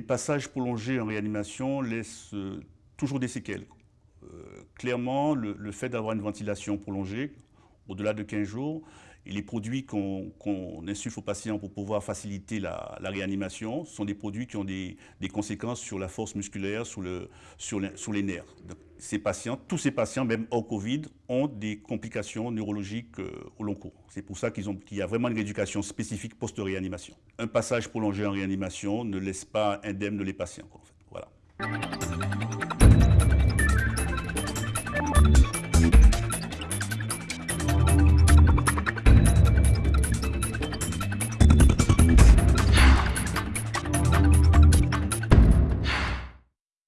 passages prolongés en réanimation laissent euh, toujours des séquelles. Euh, clairement, le, fait d'avoir une ventilation prolongée, au-delà de 15 jours, les produits qu'on insuffle aux patients pour pouvoir faciliter la, réanimation sont des produits qui ont des, conséquences sur la force musculaire, sur, le, sur, les nerfs. ces patients, tous ces patients, même hors Covid, ont des complications neurologiques euh, au long cours. C'est pour ça qu'il y a vraiment une rééducation spécifique post-réanimation. Un passage prolongé en réanimation ne laisse pas indemne les patients. Voilà.